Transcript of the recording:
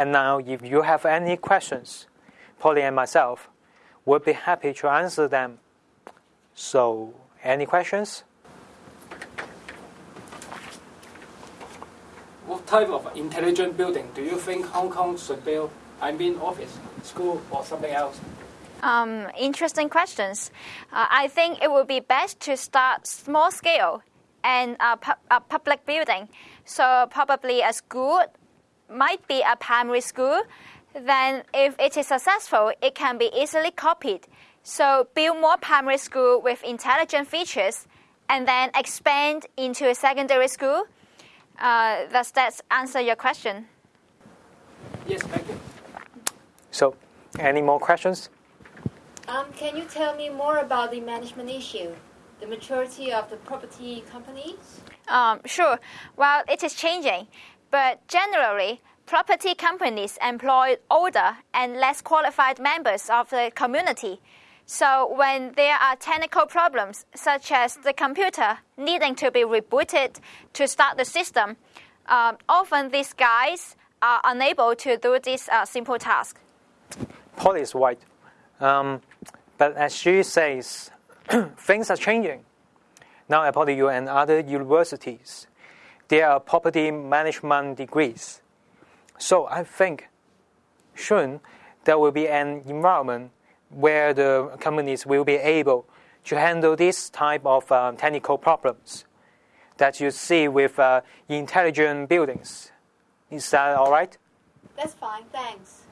And now, if you have any questions, Polly and myself would be happy to answer them. So, any questions? What type of intelligent building do you think Hong Kong should build? I mean, office, school, or something else? Um, interesting questions. Uh, I think it would be best to start small scale and a, pu- a public building. So probably a school might be a primary school. Then, if it is successful, it can be easily copied. So build more primary school with intelligent features, and then expand into a secondary school. Uh, does that answer your question? Yes, thank you. So, any more questions? Um, can you tell me more about the management issue, the maturity of the property companies? Um, sure. Well, it is changing, but generally, property companies employ older and less qualified members of the community. So when there are technical problems, such as the computer needing to be rebooted to start the system, um, often these guys are unable to do this uh, simple task. Polly is right. Um, but as she says, things are changing. Now at PolyU and other universities, there are property management degrees. So I think soon there will be an environment where the companies will be able to handle this type of uh, technical problems that you see with uh, intelligent buildings. Is that all right? That's fine, thanks.